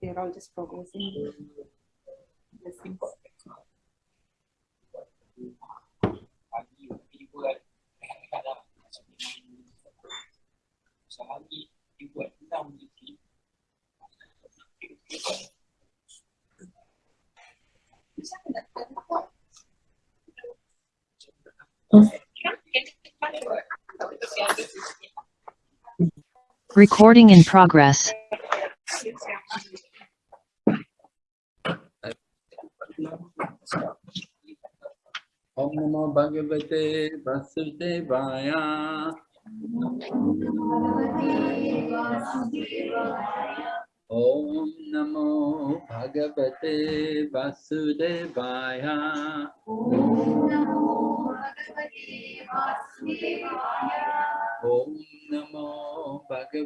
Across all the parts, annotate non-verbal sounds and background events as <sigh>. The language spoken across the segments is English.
They're all just progressing. Recording in progress. Om Namo Bhagavate Vasudevaya. Om Namo Bhagavate Vasudevaya. Om Namo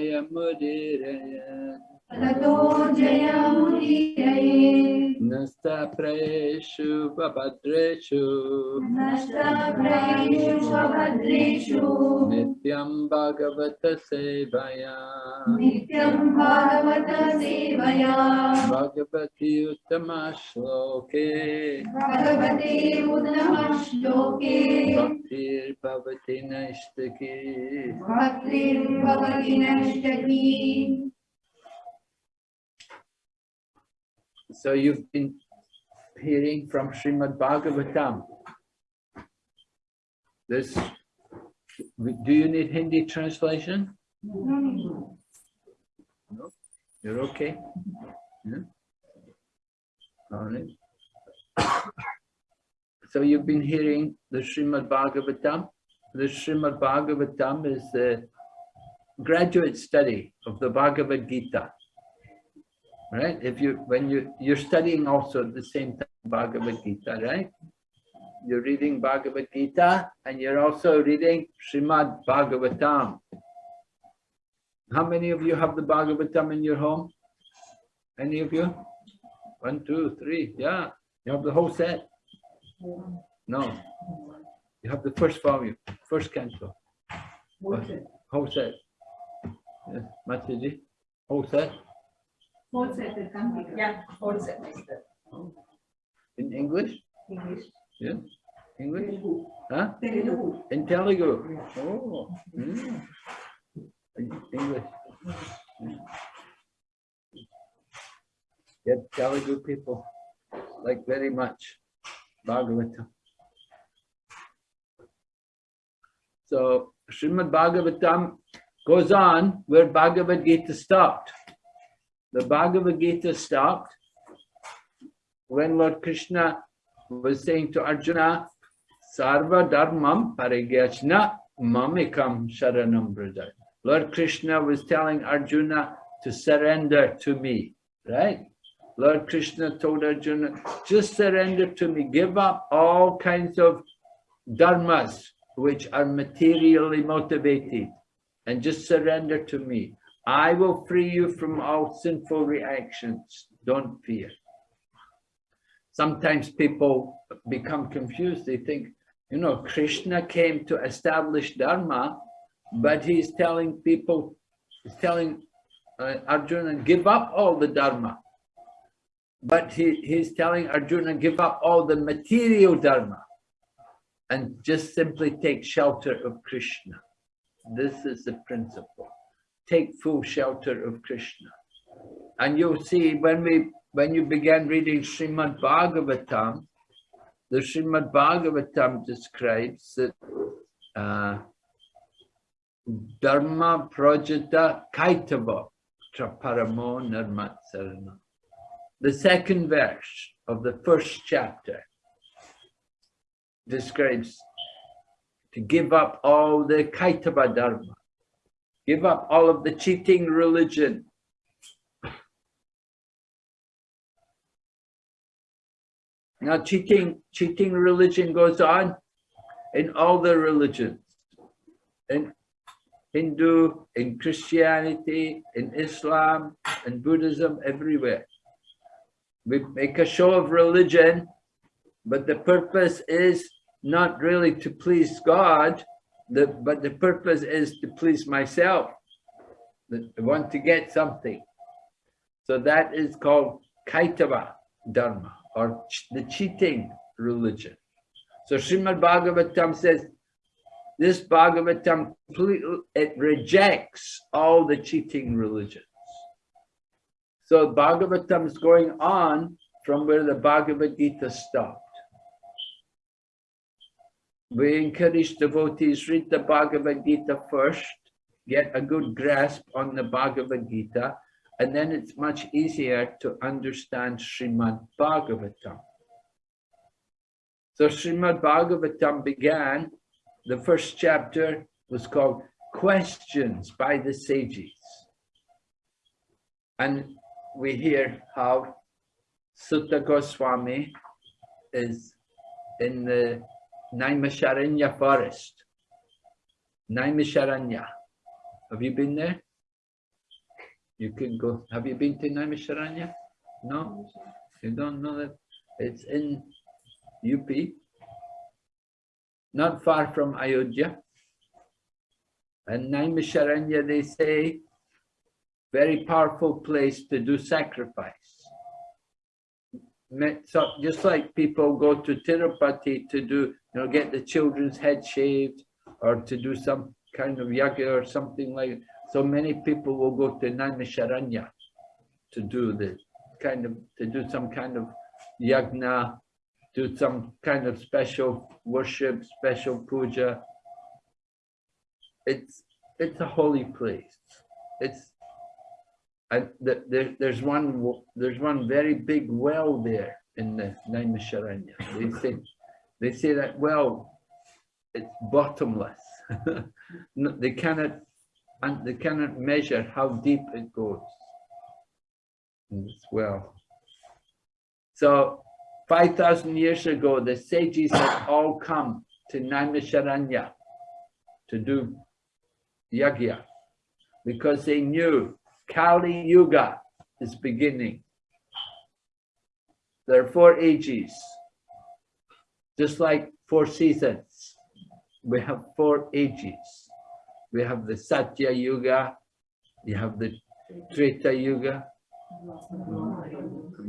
जयमुदिरय। जय जयमुदिरये। स्तप्रयेषु भद्रेषु भद्रेषु नित्यं भगवत सेवया। नित्यं भगवत सेवया। भगवती उत्तमा शोके भगवते उत्तमा शोके भक्तिर्भवति नष्टकी। भक्तिर्भवति नष्टकी। So you've been hearing from Srimad Bhagavatam. This, do you need Hindi translation? No? You're okay? Yeah? All right. So you've been hearing the Srimad Bhagavatam. The Srimad Bhagavatam is the graduate study of the Bhagavad Gita. Right? If you, when you, you're studying also at the same time Bhagavad Gita, right? You're reading Bhagavad Gita and you're also reading Srimad Bhagavatam. How many of you have the Bhagavatam in your home? Any of you? One, two, three, yeah. You have the whole set? No. You have the first volume, first canto. Whole set. Yes, Mataji, whole set Yeah, all set. in English? English. Yeah, English? Huh? In Telugu? Oh. mm. In English. Yeah, Telugu people like very much Bhagavatam. So Srimad Bhagavatam goes on where Bhagavad Gita stopped. The Bhagavad Gita stopped when Lord Krishna was saying to Arjuna, Sarva Dharmam Parigyachna Mamikam Sharanam Brajay. Lord Krishna was telling Arjuna to surrender to me, right? Lord Krishna told Arjuna, just surrender to me, give up all kinds of dharmas which are materially motivated and just surrender to me. I will free you from all sinful reactions. Don't fear. Sometimes people become confused. They think, you know, Krishna came to establish Dharma, but he's telling people, he's telling uh, Arjuna, give up all the Dharma. But he, he's telling Arjuna, give up all the material Dharma and just simply take shelter of Krishna. This is the principle. Take full shelter of Krishna. And you'll see when we when you begin reading Srimad Bhagavatam, the Srimad Bhagavatam describes that uh, Dharma Projata Kaitava Traparamo Nirmatsarana. The second verse of the first chapter describes to give up all the Kaitava Dharma, Give up all of the cheating religion. Now cheating, cheating religion goes on in all the religions. In Hindu, in Christianity, in Islam, in Buddhism, everywhere. We make a show of religion, but the purpose is not really to please God, the, but the purpose is to please myself. I want to get something. So that is called Kaitava Dharma or ch- the cheating religion. So Srimad Bhagavatam says, this Bhagavatam completely, it rejects all the cheating religions. So Bhagavatam is going on from where the Bhagavad Gita stopped. We encourage devotees, read the Bhagavad Gita first, get a good grasp on the Bhagavad Gita, and then it's much easier to understand Srimad Bhagavatam. So Srimad Bhagavatam began, the first chapter was called Questions by the Sages. And we hear how Suta Goswami is in the Naimisharanya forest. Naimisharanya. Have you been there? You can go. Have you been to Naimisharanya? No? You don't know that? It's in UP, not far from Ayodhya. And Naimisharanya, they say, very powerful place to do sacrifice. So just like people go to Tirupati to do, you know, get the children's head shaved or to do some kind of yaga or something like, so many people will go to Naimisharanya to do the kind of, to do some kind of yagna, do some kind of special worship, special puja. It's, it's a holy place. It's, The, there, there's one, there's one very big well there in the Naimisharanya. They say, they say that well, it's bottomless. <laughs> They cannot, and they cannot measure how deep it goes. in this well. So 5,000 years ago, the sages had all come to Naimisharanya to do yagya because they knew Kali Yuga is beginning. There are four ages, just like four seasons. We have four ages. We have the Satya Yuga, you have the Treta Yuga,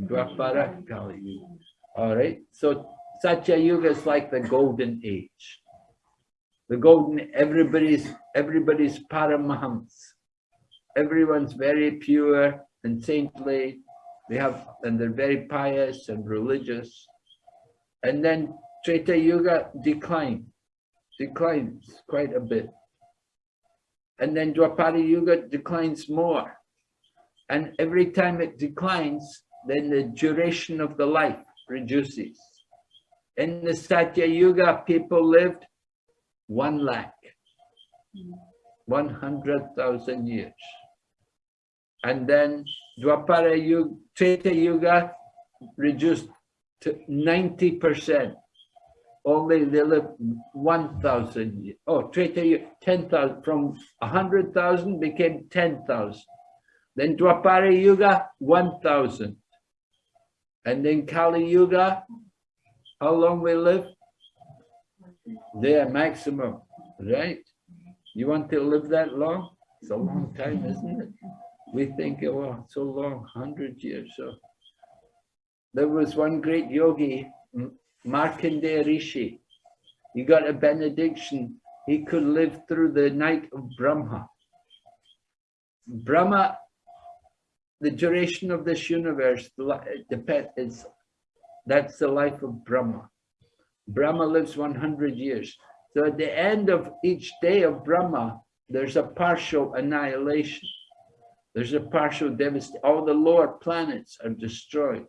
Dwapara, Kali Yuga. All right, so Satya Yuga is like the golden age. The golden, everybody's, everybody's paramahams. Everyone's very pure and saintly. They have, and they're very pious and religious. And then Treta Yuga decline, declines quite a bit. And then Dwapara Yuga declines more. And every time it declines, then the duration of the life reduces. In the Satya Yuga, people lived one lakh, 100,000 years. And then Dwapara Yuga, Treta Yuga reduced to 90%. Only they live 1,000 years. Oh, Treta Yuga, 10,000, from 100,000 became 10,000. Then Dwapara Yuga, 1,000. And then Kali Yuga, how long we live? There, maximum, right? You want to live that long? It's a long time, isn't it? We think, oh, so long, 100 years. So there was one great yogi, Markandeya Rishi. He got a benediction. He could live through the night of Brahma. Brahma, the duration of this universe, is, that's the life of Brahma. Brahma lives 100 years. So at the end of each day of Brahma, there's a partial annihilation. There's a partial devastation. All the lower planets are destroyed.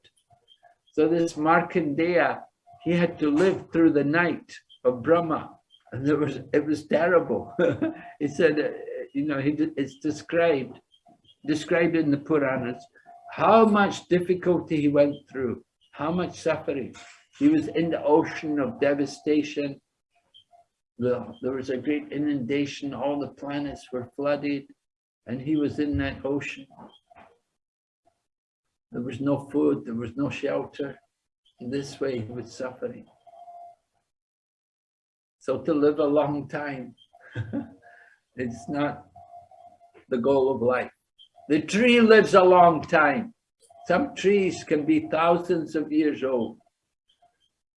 So this Markandeya, he had to live through the night of Brahma. And it was, it was terrible. <laughs> he said, uh, you know, he, it's described, described in the Puranas, how much difficulty he went through, how much suffering. He was in the ocean of devastation. The, there was a great inundation, all the planets were flooded, and he was in that ocean. There was no food, there was no shelter. In this way, he was suffering. So to live a long time, <laughs> it's not the goal of life. The tree lives a long time. Some trees can be thousands of years old.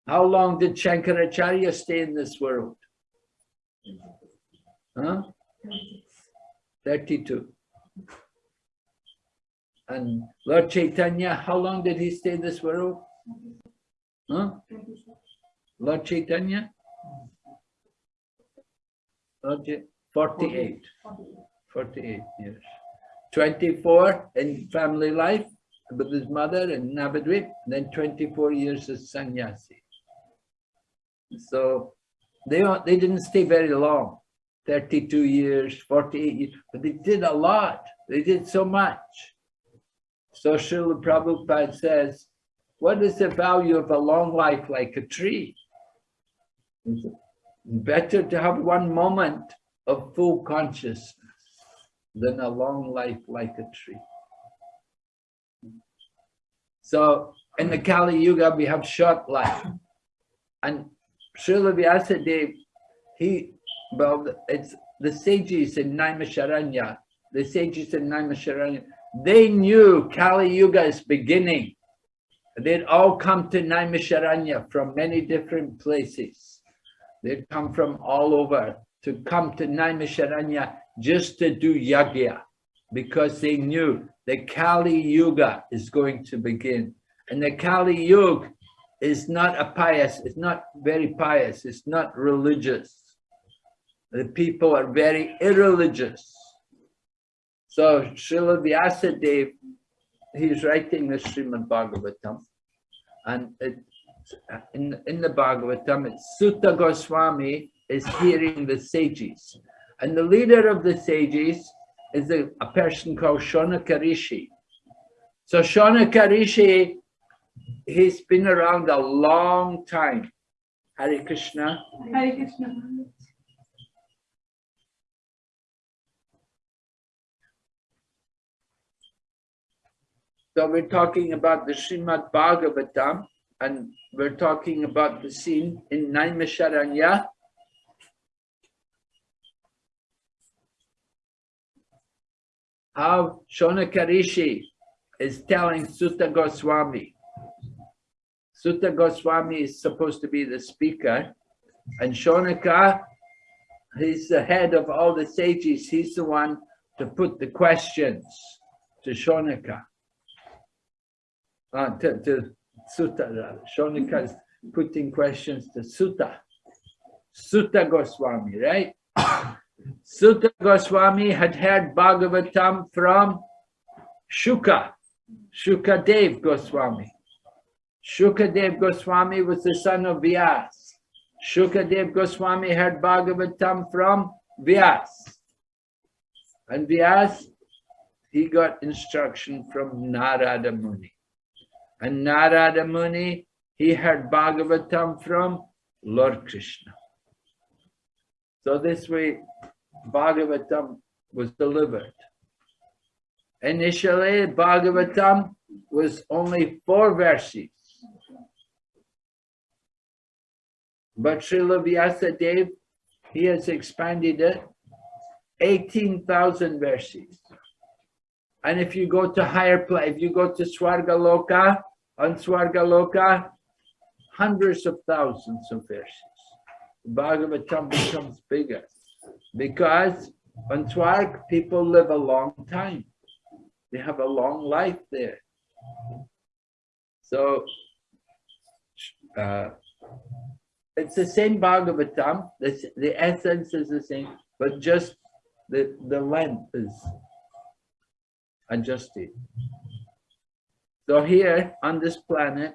How long did Shankaracharya stay in this world? Huh? 32. And Lord Chaitanya, how long did he stay in this world? Huh? Lord Chaitanya? Lord Cha- 48. 48 years. 24 in family life with his mother in Navadvip, then 24 years as sannyasi. So they, they didn't stay very long, 32 years, 48 years, but they did a lot. They did so much. So Srila Prabhupada says, what is the value of a long life like a tree? Better to have one moment of full consciousness than a long life like a tree. So in the Kali Yuga, we have short life. And Srila Vyasadeva, he, well, it's the sages in Naimisharanya, the sages in Naimisharanya, they knew Kali Yuga is beginning. They'd all come to Naimisharanya from many different places. They'd come from all over to come to Naimisharanya just to do yagya because they knew the Kali Yuga is going to begin. And the Kali Yuga is not a pious, it's not very pious, it's not religious. The people are very irreligious. So Srila Vyasadeva, he's writing the Srimad Bhagavatam. And it, in, in the Bhagavatam, it's Suta Goswami is hearing the sages. And the leader of the sages is a, a person called Shonaka Rishi. So Shonaka Rishi, he's been around a long time. Hare Krishna. Hare Krishna. So we're talking about the Srimad Bhagavatam and we're talking about the scene in Naimisharanya. How Shonaka Rishi is telling Suta Goswami. Suta Goswami is supposed to be the speaker and Shonaka, he's the head of all the sages. He's the one to put the questions to Shonaka uh, to, to Suta. Shonaka is putting questions to Suta. Suta Goswami, right? <coughs> Suta Goswami had heard Bhagavatam from Shuka, Shuka Dev Goswami. Shuka Dev Goswami was the son of Vyas. Shuka Dev Goswami heard Bhagavatam from Vyas. And Vyas, he got instruction from Narada Muni. And Narada Muni, he heard Bhagavatam from Lord Krishna. So this way, Bhagavatam was delivered. Initially, Bhagavatam was only four verses. But Srila Vyasadeva, he has expanded it 18,000 verses. And if you go to higher place, if you go to Swarga Loka, on Swargaloka, hundreds of thousands of verses. Bhagavatam becomes bigger because on Swarg, people live a long time. They have a long life there. So, uh, it's the same Bhagavatam, the, the essence is the same, but just the, the length is adjusted. So here on this planet,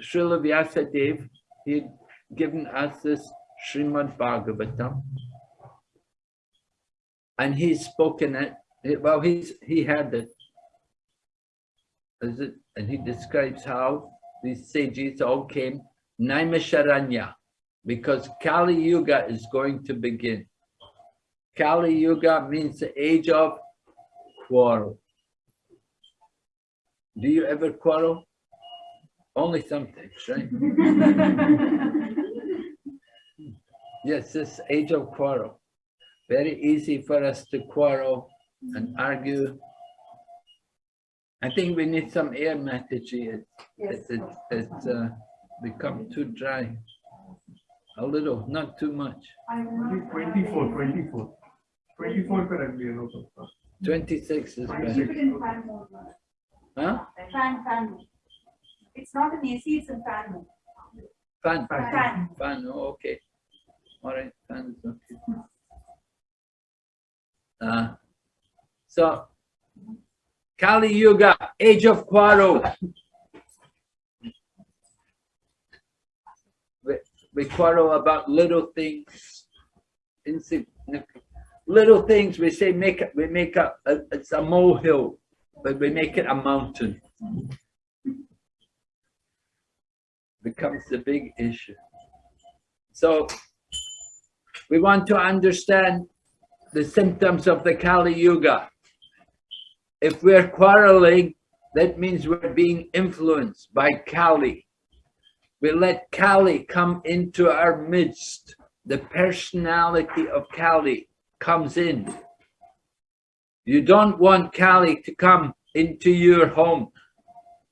Srila Vyasadeva, he had given us this Srimad Bhagavatam. and he's spoken it. Well, he's he had it. Is it? And he describes how these sages all came Naimisharanya, because Kali Yuga is going to begin. Kali Yuga means the age of quarrel. Do you ever quarrel? Only sometimes, right? <laughs> yes, this age of quarrel. Very easy for us to quarrel and argue. I think we need some air, Mataji. It, yes. it, it, it uh, become too dry. A little, not too much. I'm 24, 24. 24 currently. 26 is better. Huh? Fan, fan. It's not an AC, it's a fan mode. Fun, Fan. fun, oh, okay. All right, fun is okay. Uh, so, Kali Yuga, age of quarrel. We, we quarrel about little things, insignificant, little things. We say make it, we make a, a it's a molehill, but we make it a mountain. Becomes the big issue. So we want to understand the symptoms of the Kali Yuga. If we're quarreling, that means we're being influenced by Kali. We let Kali come into our midst. The personality of Kali comes in. You don't want Kali to come into your home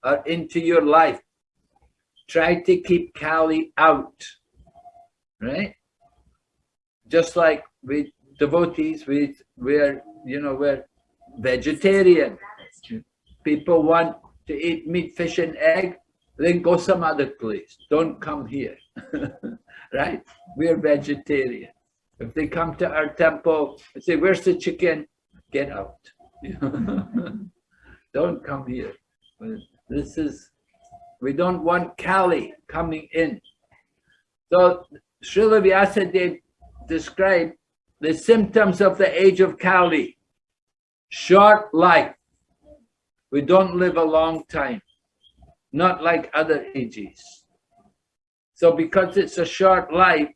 or into your life. Try to keep Kali out, right? Just like with devotees, we we're you know we're vegetarian. People want to eat meat, fish, and egg, then go some other place. Don't come here, <laughs> right? We're vegetarian. If they come to our temple and say, "Where's the chicken?" Get out. <laughs> Don't come here. This is we don't want Kali coming in. So Srila Vyasadeva described the symptoms of the age of Kali. Short life. We don't live a long time, not like other ages. So because it's a short life,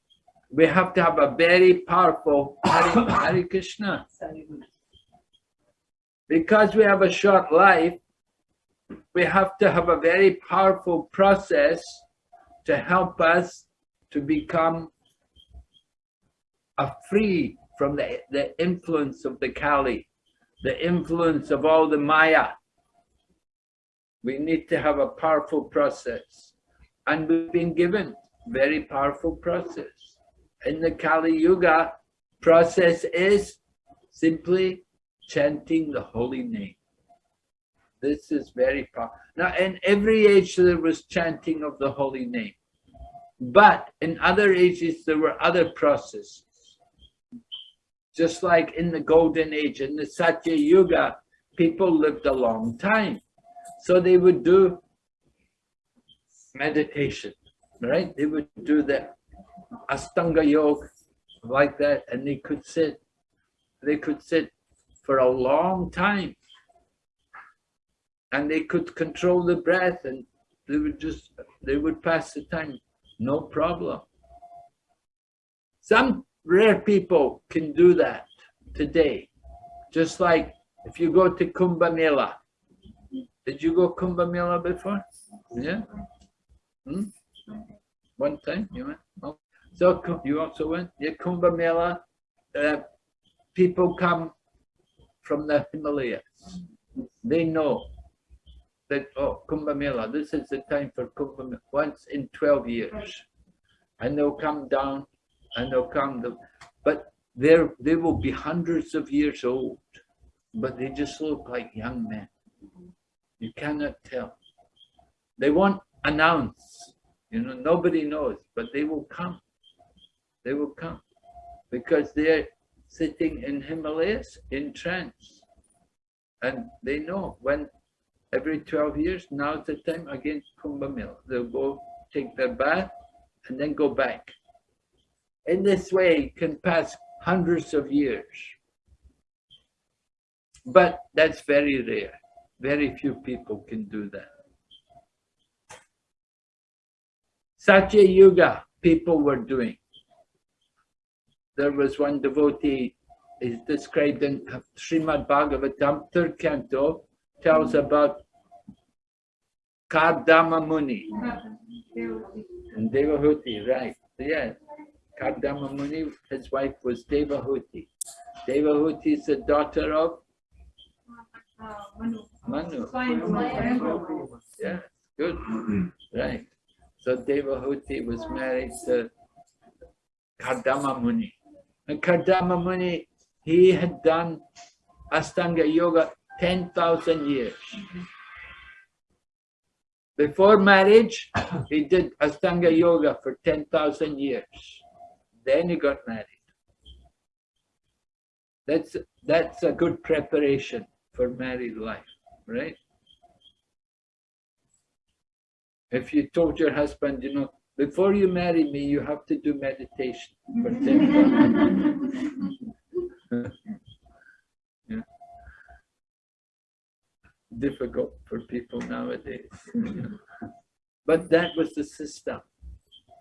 we have to have a very powerful Hare, Hare Krishna. Because we have a short life, we have to have a very powerful process to help us to become free from the, the influence of the Kali, the influence of all the Maya. We need to have a powerful process. And we've been given very powerful process. In the Kali Yuga, process is simply chanting the holy name. This is very powerful. Now, in every age there was chanting of the holy name. But in other ages, there were other processes. Just like in the golden age, in the Satya Yuga, people lived a long time. So they would do meditation, right? They would do the Astanga Yoga like that, and they could sit, they could sit for a long time. And they could control the breath and they would just, they would pass the time, no problem. Some rare people can do that today. Just like if you go to Kumbh Mela. Did you go Kumbh Mela before? Yeah? Hmm? One time you went? Oh. So you also went? Yeah, Kumbh Mela. Uh, people come from the Himalayas. They know that, oh, Kumbh Mela, this is the time for Kumbh Mela, once in 12 years. And they'll come down and they'll come, but they're, they will be hundreds of years old, but they just look like young men. You cannot tell. They won't announce, you know, nobody knows, but they will come. They will come because they're sitting in Himalayas in trance. And they know when every 12 years, now's the time again Kumbh Mela. They'll go take their bath and then go back. In this way, can pass hundreds of years. But that's very rare. Very few people can do that. Satya Yuga, people were doing. There was one devotee, is described in Srimad Bhagavatam, third canto, tells hmm. about Kardama Muni. And Devahuti, right, yes. Kardama Muni, his wife was Devahuti. Devahuti is the daughter of Manu. Yeah, good, right. So Devahuti was married to Kardama Muni. And Kardama Muni, he had done Astanga Yoga 10,000 years. Before marriage, he did Astanga Yoga for 10,000 years. Then he got married. That's, that's a good preparation for married life, right? If you told your husband, you know, before you marry me, you have to do meditation for <laughs> 10,000 <laughs> yeah. Difficult for people nowadays. but that was the system.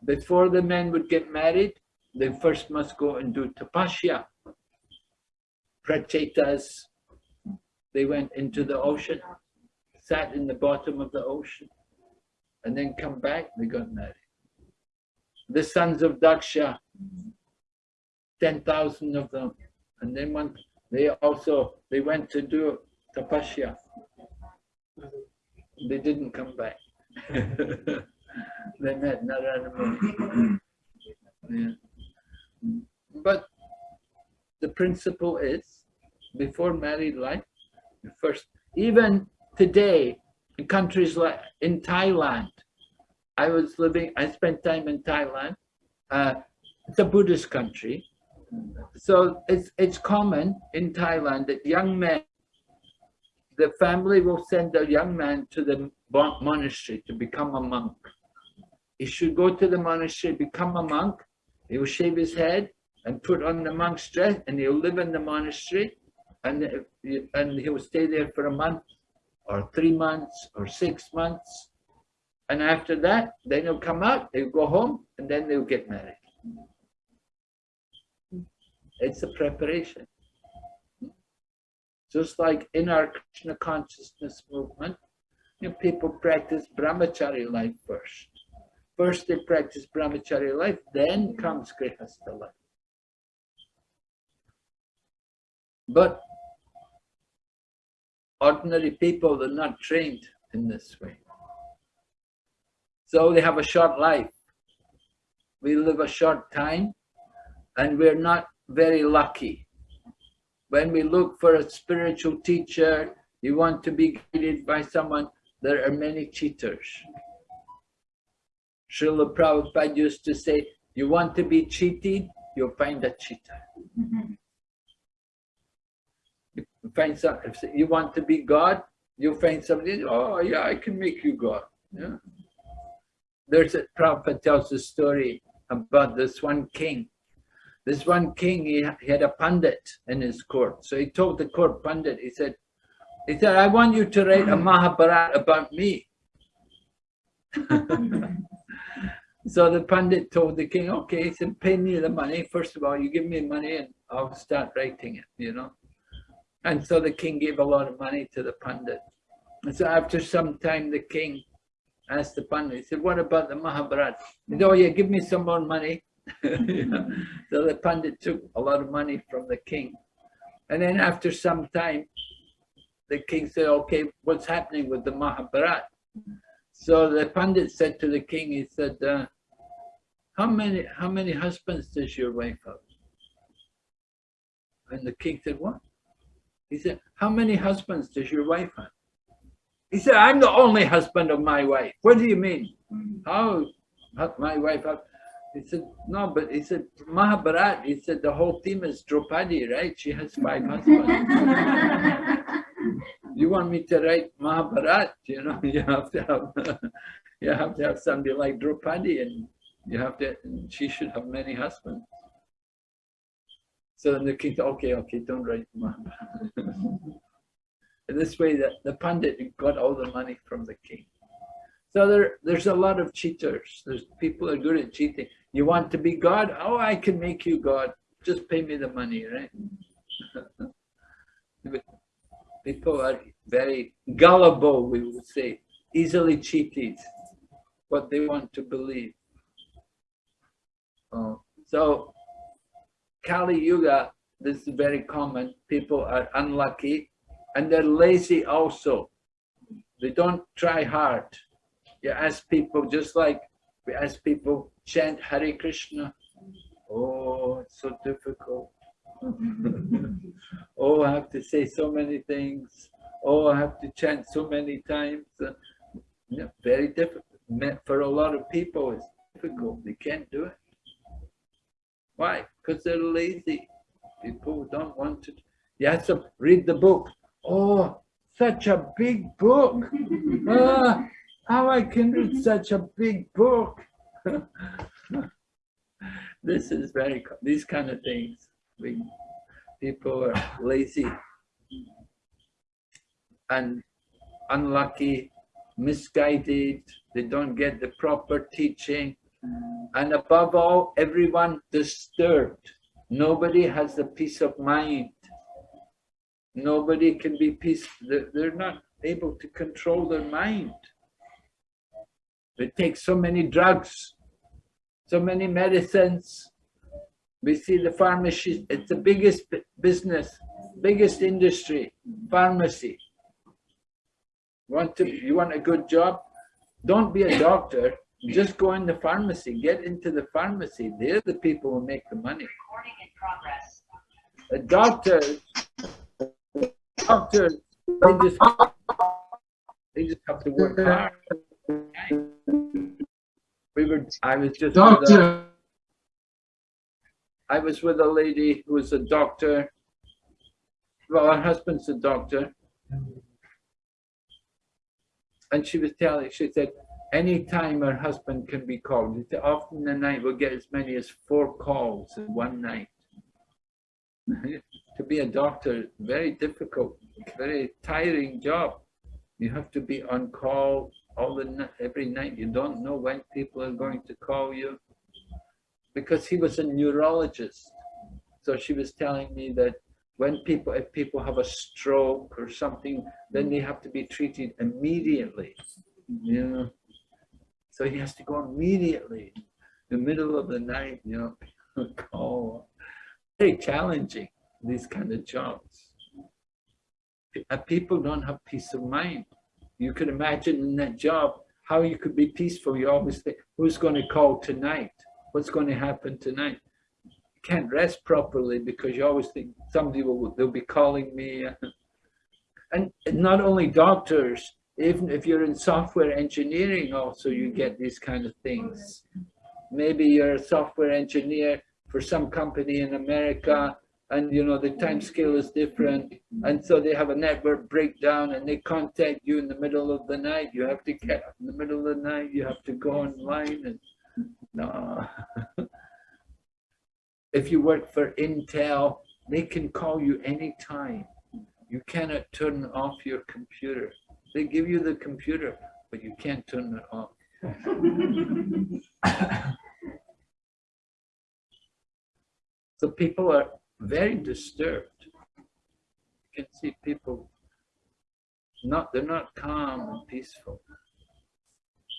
Before the men would get married, they first must go and do tapasya. Prachetas, they went into the ocean, sat in the bottom of the ocean, and then come back, they got married. The sons of Daksha, 10,000 of them, and then went, they also, they went to do tapasya. They didn't come back. <laughs> they met Narayana Muni. Yeah. But the principle is, before married life, first, even today, in countries like in Thailand, I was living, I spent time in Thailand. Uh, it's a Buddhist country. So it's, it's common in Thailand that young men, the family will send a young man to the monastery to become a monk. He should go to the monastery, become a monk, he will shave his head and put on the monk's dress and he'll live in the monastery and, and he'll stay there for a month or three months or six months. And after that, then he'll come out, they'll go home and then they'll get married. It's a preparation. Just like in our Krishna consciousness movement, you know, people practice brahmachari life first. First they practice brahmachari life, then comes grihastha life. But ordinary people are not trained in this way. So they have a short life. We live a short time and we're not very lucky. When we look for a spiritual teacher, you want to be guided by someone, there are many cheaters. Srila Prabhupada used to say, you want to be cheated, you'll find a cheater. You find some, you want to be God, you'll find somebody, oh yeah, I can make you God. Yeah. There's a, Prabhupada tells a story about this one king this one king, he, he had a pundit in his court. So he told the court pundit, he said, he said, I want you to write a mm-hmm. Mahabharata about me. <laughs> so the pundit told the king, okay, he said, pay me the money. First of all, you give me money and I'll start writing it, you know. And so the king gave a lot of money to the pundit. And so after some time, the king asked the pundit, he said, what about the Mahabharata? He said, oh yeah, give me some more money. <laughs> So the Pandit took a lot of money from the king. And then after some time, the king said, okay, what's happening with the Mahabharat? So the Pandit said to the king, he said, uh, how many how many husbands does your wife have? And the king said, what? He said, how many husbands does your wife have? He said, I'm the only husband of my wife. What do you mean? Oh, How my wife? He said, no, but he said, Mahabharat, he said, the whole theme is Draupadi, right? She has five husbands. <laughs> you want me to write Mahabharat, you know, you have to have, <laughs> you have to have somebody like Draupadi and you have to, she should have many husbands. So then the king said, okay, okay, don't write Mahabharat. <laughs> This way that the Pandit got all the money from the king. So there, there's a lot of cheaters. There's people are good at cheating. You want to be God? Oh, I can make you God. Just pay me the money, right? <laughs> People are very gullible, we would say, easily cheated what they want to believe. Oh, so Kali Yuga, this is very common. People are unlucky and they're lazy also. They don't try hard. You ask people, just like we ask people, chant Hare Krishna. Oh, it's so difficult. <laughs> oh, I have to say so many things. Oh, I have to chant so many times. Yeah, very difficult. For a lot of people, it's difficult. They can't do it. Why? Because they're lazy. People don't want to. You have to read the book. Oh, such a big book. <laughs> Ah, how I can read such a big book. <laughs> this is very, these kind of things. We, people are lazy and unlucky, misguided, they don't get the proper teaching. And above all, everyone disturbed. Nobody has the peace of mind. Nobody can be peace. They're they're not able to control their mind. They take so many drugs, so many medicines. We see the pharmacy, it's the biggest business, biggest industry, pharmacy. Want to, you want a good job? Don't be a doctor, just go in the pharmacy, get into the pharmacy. They're the people who make the money. Recording in progress. A doctor, doctor, they just, they just have to work hard. We were, I was just. with a- Doctor, I was with a lady who was a doctor. Well, her husband's a doctor. And she was telling, she said, anytime her husband can be called, often the night we'll get as many as four calls in one night. <laughs> to be a doctor, very difficult, very tiring job. You have to be on call all the every night. You don't know when people are going to call you because he was a neurologist. So she was telling me that when people, if people have a stroke or something, then they have to be treated immediately. You know, so he has to go immediately, in the middle of the night. You know, <laughs> call. Very challenging. These kind of jobs. People don't have peace of mind. You can imagine in that job how you could be peaceful. You always think, who's going to call tonight? What's going to happen tonight? You can't rest properly because you always think somebody will, they'll be calling me. <laughs> And not only doctors, even if you're in software engineering also, you get these kind of things. Maybe you're a software engineer for some company in America and you know the time scale is different. And so they have a network breakdown and they contact you in the middle of the night. You have to get up in the middle of the night. You have to go online and no. <laughs> If you work for Intel they can call you anytime. You cannot turn off your computer. They give you the computer but you can't turn it off. <laughs> So people are very disturbed. You can see people not, they're not calm and peaceful.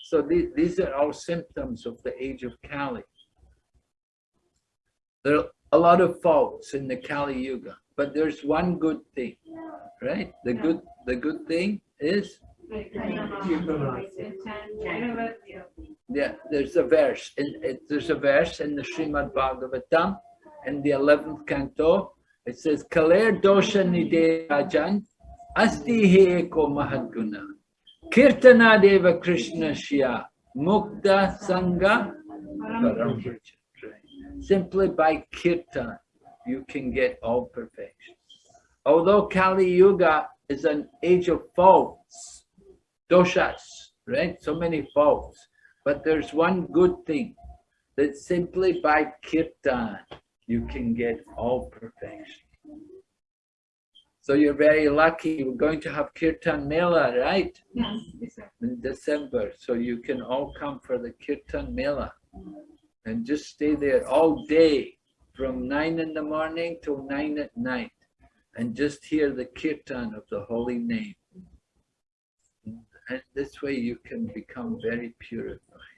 So these, these are all symptoms of the age of Kali. There are a lot of faults in the Kali Yuga, but there's one good thing, right? The good, the good thing is, yeah, there's a verse, in, it, there's a verse in the Srimad Bhagavatam, in the 11th canto, it says, Kaler dosha nide rajan, asti he eko mahadguna. Kirtana deva Krishna shya, mukta sangha. Simply by kirtan, you can get all perfection. Although Kali Yuga is an age of faults, doshas, right? So many faults. But there's one good thing, that simply by kirtan, you can get all perfection. So you're very lucky. We're going to have Kirtan Mela, right? Yes. In December. So you can all come for the Kirtan Mela and just stay there all day from nine in the morning till nine at night and just hear the Kirtan of the holy name. And this way you can become very purified.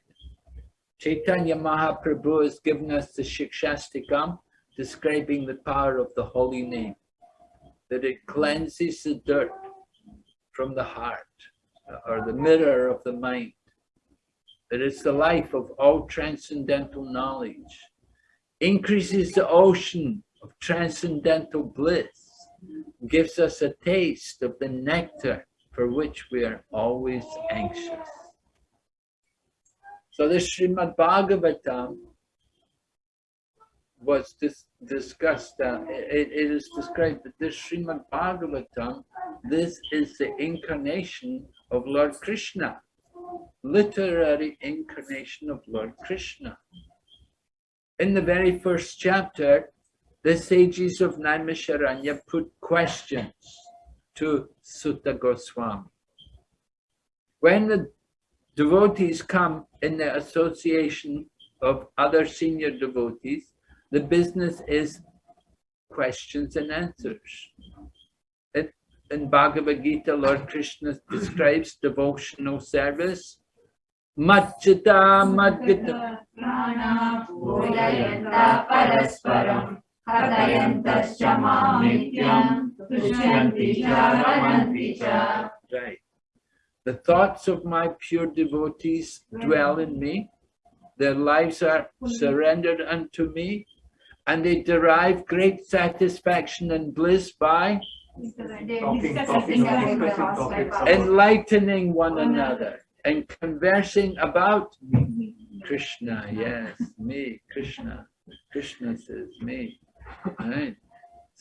Chaitanya Mahaprabhu has given us the Shikshashtakam describing the power of the holy name, that it cleanses the dirt from the heart or the mirror of the mind, that it's the life of all transcendental knowledge, increases the ocean of transcendental bliss, gives us a taste of the nectar for which we are always anxious. So the Srimad Bhagavatam was dis discussed, uh, it, it is described that this Srimad Bhagavatam, this is the incarnation of Lord Krishna, literary incarnation of Lord Krishna. In the very first chapter, the sages of Naimisharanya put questions to Suta Goswami. When the devotees come in the association of other senior devotees, the business is questions and answers. It, in Bhagavad Gita, Lord Krishna describes devotional service. Machita Madgita. Prana Bodhayanta Parasparam Hatayantascha Mamityam Tushyanti Cha Ramanti Cha Right. The thoughts of my pure devotees dwell in me. Their lives are surrendered unto me, and they derive great satisfaction and bliss by Talking, talking, discussing enlightening one another and conversing about Krishna. Yes, me, Krishna. Krishna says me. Right.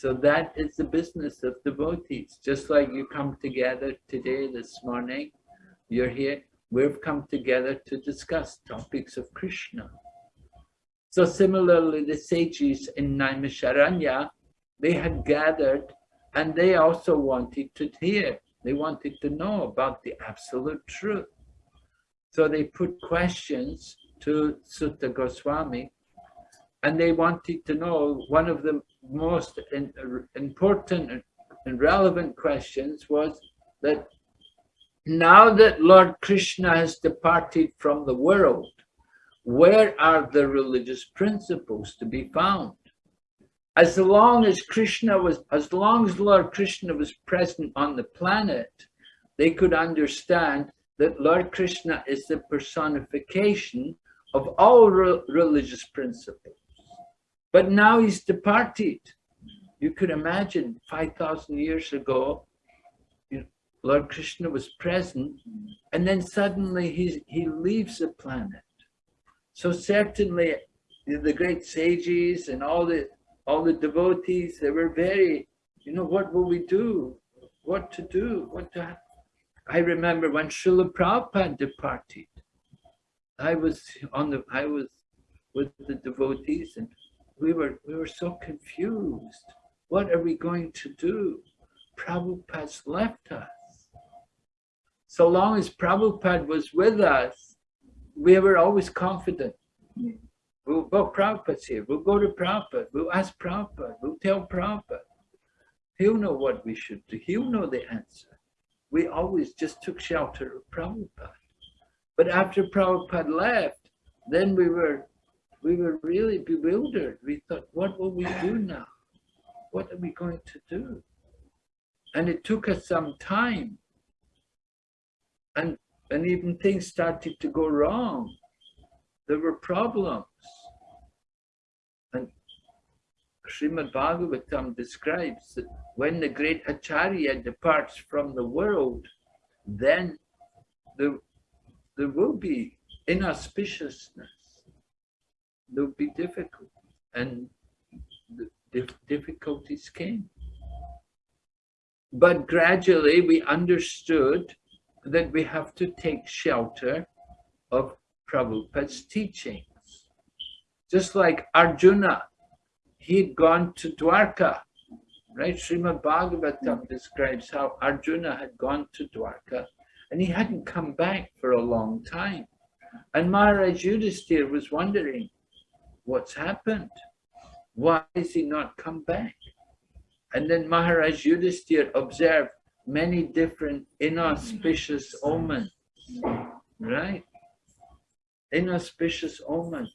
So that is the business of devotees. Just like you come together today, this morning, you're here, we've come together to discuss topics of Krishna. So similarly, the sages in Naimisharanya, they had gathered and they also wanted to hear. They wanted to know about the absolute truth. So they put questions to Suta Goswami and they wanted to know one of the most in- important and relevant questions was that now that Lord Krishna has departed from the world, where are the religious principles to be found? As long as Krishna was, as long as Lord Krishna was present on the planet, they could understand that Lord Krishna is the personification of all re- religious principles. But now he's departed. You could imagine 5,000 years ago, Lord Krishna was present, and then suddenly he's, he leaves the planet. So certainly the the great sages and all the all the devotees, they were very, you know, what will we do? What to do? What to I remember when Srila Prabhupada departed, I was on the I was with the devotees and we were we were so confused. What are we going to do? Prabhupada's left us. So long as Prabhupada was with us, we were always confident. We'll go, Prabhupada's here. We'll go to Prabhupada. We'll ask Prabhupada. We'll tell Prabhupada. He'll know what we should do. He'll know the answer. We always just took shelter of Prabhupada. But after Prabhupada left, then we were we were really bewildered. We thought, what will we do now? What are we going to do? And it took us some time. And, and even things started to go wrong. There were problems. And Srimad Bhagavatam describes that when the great Acharya departs from the world, then there, there will be inauspiciousness would be difficult and the difficulties came. But gradually we understood that we have to take shelter of Prabhupada's teachings. Just like Arjuna, he'd gone to Dwarka right? Srimad Bhagavatam mm. describes how Arjuna had gone to Dwarka and he hadn't come back for a long time. And Maharaj Yudhisthira was wondering, what's happened? Why has he not come back? And then Maharaj Yudhisthira observed many different inauspicious omens, right? Inauspicious omens.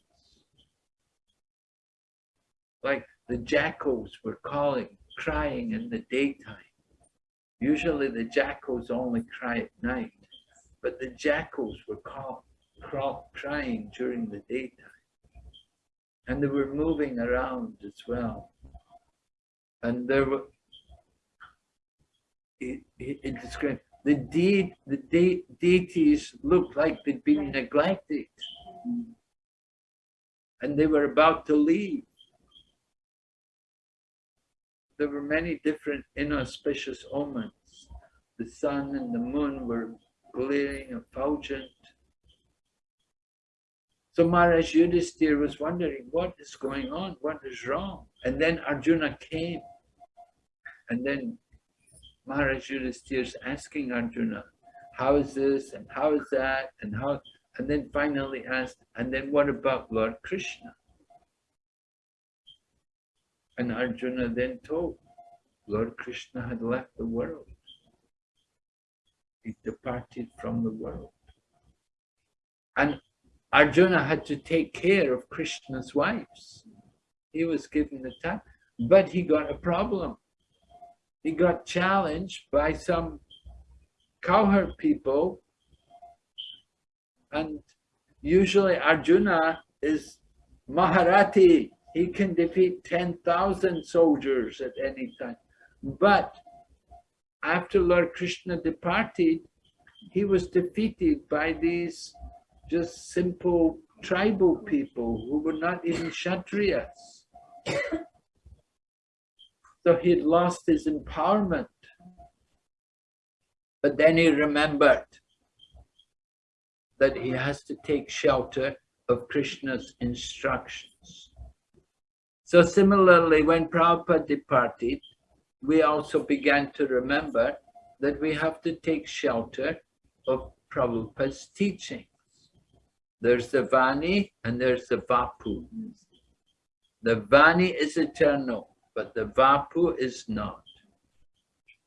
Like the jackals were calling, crying in the daytime. Usually the jackals only cry at night, but the jackals were call, crawl, crying during the daytime. And they were moving around as well. And there were, it, it, it described, the, de, the de, deities looked like they'd been neglected. And they were about to leave there were many different inauspicious omens. The sun and the moon were glaring, effulgent. So Maharaj Yudhisthira was wondering, what is going on? What is wrong? And then Arjuna came. And then Maharaj Yudhisthira is asking Arjuna, how is this and how is that and how, and then finally asked, and then what about Lord Krishna? And Arjuna then told, Lord Krishna had left the world. He departed from the world. And Arjuna had to take care of Krishna's wives. He was given the time, but he got a problem. He got challenged by some cowherd people and usually Arjuna is Maharathi he can defeat 10,000 soldiers at any time. But after Lord Krishna departed, he was defeated by these just simple tribal people who were not even Kshatriyas. so he had lost his empowerment. But then he remembered that he has to take shelter of Krishna's instructions. So similarly, when Prabhupada departed, we also began to remember that we have to take shelter of Prabhupada's teachings. There's the Vani and there's the Vapu. The Vani is eternal, but the Vapu is not.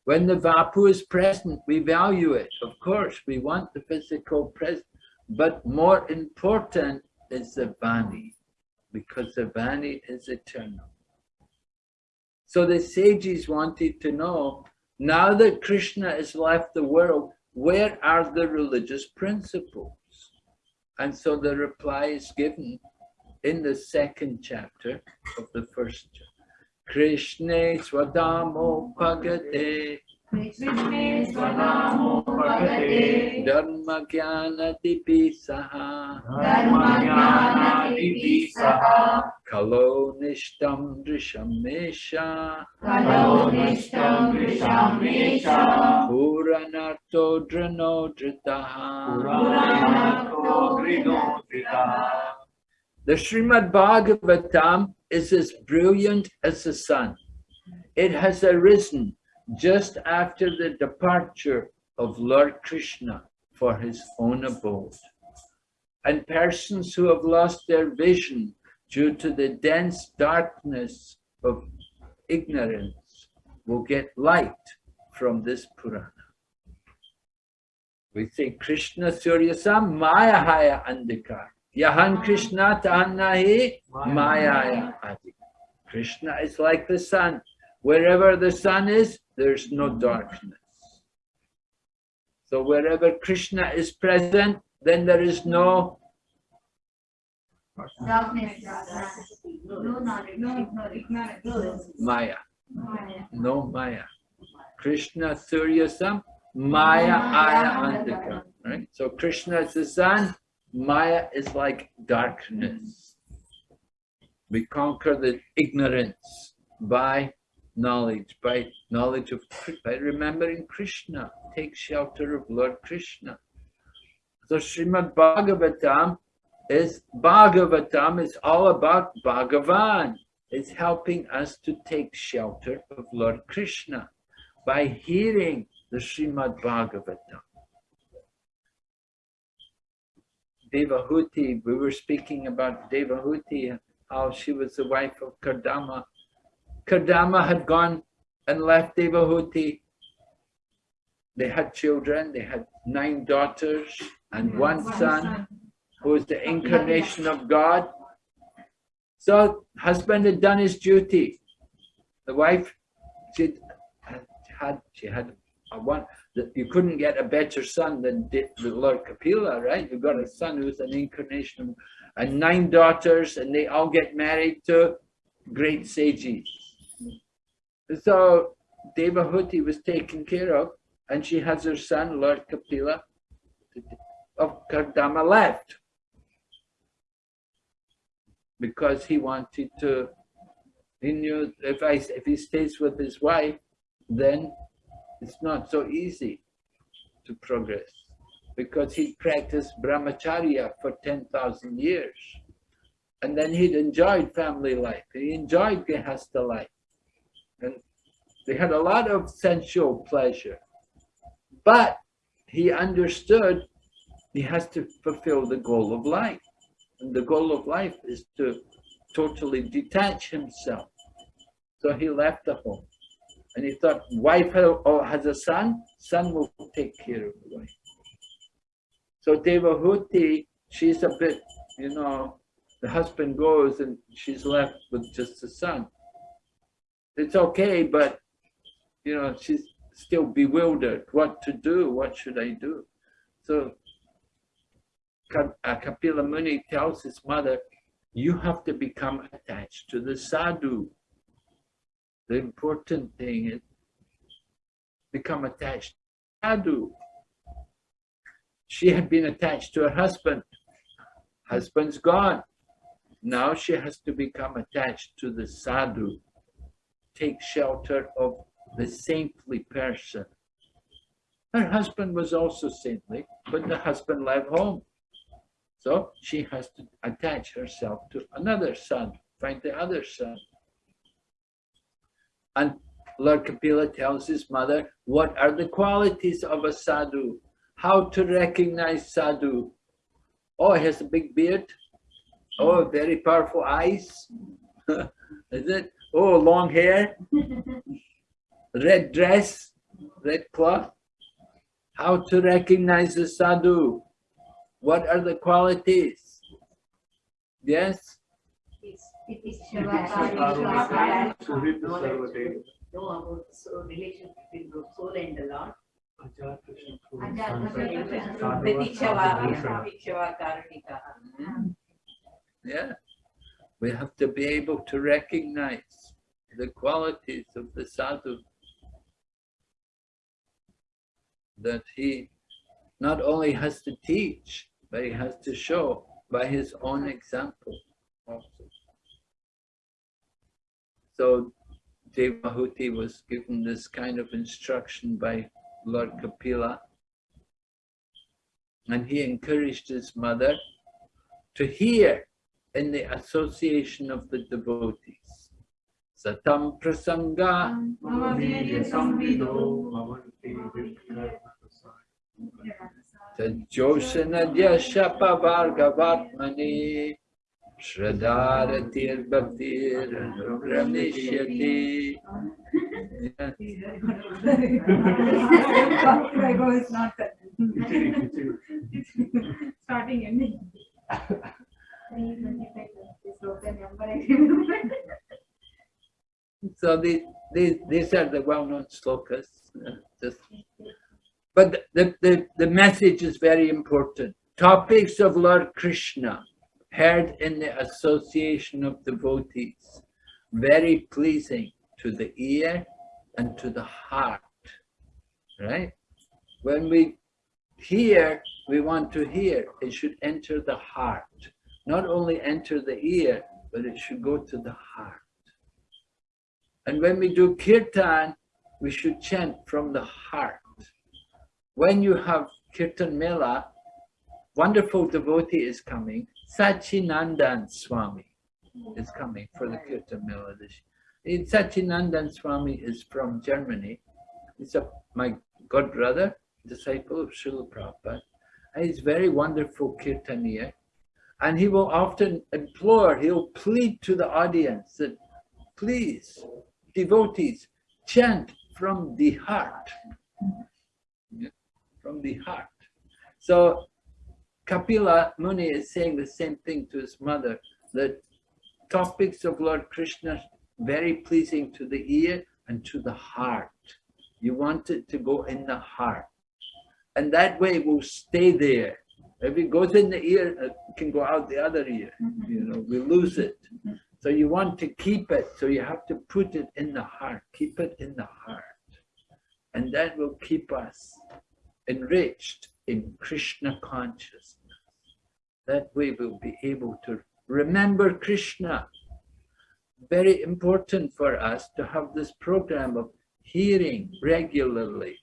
When the Vapu is present, we value it. Of course, we want the physical presence, but more important is the Vani because the Vani is eternal. So the sages wanted to know, now that Krishna has left the world, where are the religious principles? And so the reply is given in the second chapter of the first chapter. Krishna swadamo pagate Krishne Swadamo Bhagate. Dharma jnana dipisaha Dharma Jnana Divisaha kalo nishtam drishamesha Kalo Nishtam Vishamesha puranarto drano dritaha. Puranato. The Srimad Bhagavatam is as brilliant as the sun. It has arisen just after the departure of Lord Krishna for his own abode. And persons who have lost their vision due to the dense darkness of ignorance will get light from this Purana. We say Krishna Suryasam Maya Haya Andikar. Yahan Krishna Tahannahi Maya Adi. Krishna is like the sun. Wherever the sun is, there's no darkness. So wherever Krishna is present, then there is no Darkness No knowledge No ignorance Maya. No Maya. Krishna Suryasam, Maya Aya. Right? So Krishna is the sun, Maya is like darkness. We conquer the ignorance by knowledge, by knowledge of, by remembering Krishna, take shelter of Lord Krishna. So Srimad Bhagavatam is, Bhagavatam is all about Bhagavan. is helping us to take shelter of Lord Krishna by hearing the Srimad Bhagavatam. Devahuti, we were speaking about Devahuti, how she was the wife of Kardama. Kardama had gone and left Devahuti. They had children, they had nine daughters and one son who was the incarnation of God. So husband had done his duty. The wife, she had, she had a one, that you couldn't get a better son than the Lord Kapila, right? You've got a son who's an incarnation, and nine daughters, and they all get married to great sages. So Devahuti was taken care of, and she has her son, Lord Kapila, of Kardama left. Because he wanted to, he knew if I if he stays with his wife, then it's not so easy to progress because he practiced brahmacharya for 10,000 years. And then he'd enjoyed family life. He enjoyed Gehasta life. And they had a lot of sensual pleasure. But he understood he has to fulfill the goal of life. And the goal of life is to totally detach himself. So he left the home. And he thought, wife has a son, son will take care of the wife. So Devahuti, she's a bit, you know, the husband goes and she's left with just the son. It's okay, but, you know, she's still bewildered. What to do? What should I do? So uh, Kapila Muni tells his mother, you have to become attached to the sadhu. The important thing is become attached sadhu. She had been attached to her husband. Husband's gone. Now she has to become attached to the sadhu. Take shelter of the saintly person. Her husband was also saintly, but the husband left home. So she has to attach herself to another son, find the other son. And Lord Kapila tells his mother, what are the qualities of a sadhu? How to recognize sadhu? Oh, he has a big beard. Oh, very powerful eyes. <laughs> Is it? Oh, long hair. <laughs> Red dress, red cloth. How to recognize the sadhu? What are the qualities? Yes? About relation between soul and the Lord. Yeah, we have to be able to recognize the qualities of the sadhu. That he not only has to teach, but he has to show by his own example also. So Devahuti was given this kind of instruction by Lord Kapila. And he encouraged his mother to hear in the association of the devotees. Satam prasanga Tajosanadya shapa vargavatmani Shraddharatir Bhaktir Ranishyati. Starting ending. So these, these, these are the well-known slokas. uh, just- But the, the, the message is very important. Topics of Lord Krishna heard in the association of devotees, very pleasing to the ear and to the heart, right? When we hear, we want to hear, it should enter the heart. Not only enter the ear, but it should go to the heart. And when we do kirtan, we should chant from the heart. When you have kirtan mela, wonderful devotee is coming, Sachinandan Swami. is coming for the Kirtan this year. Swami is from Germany. He's a, my god brother, disciple of Srila Prabhupada. And he's very wonderful Kirtaniya. And he will often implore, he'll plead to the audience that please, devotees, chant from the heart. Yeah, From the heart. So Kapila Muni is saying the same thing to his mother, that topics of Lord Krishna very pleasing to the ear and to the heart. You want it to go in the heart. And that way it will stay there. If it goes in the ear, it can go out the other ear. Mm-hmm. You know, we lose it. Mm-hmm. So you want to keep it, so you have to put it in the heart. Keep it in the heart. And that will keep us enriched in Krishna consciousness. That way we'll be able to remember Krishna. Very important for us to have this program of hearing regularly.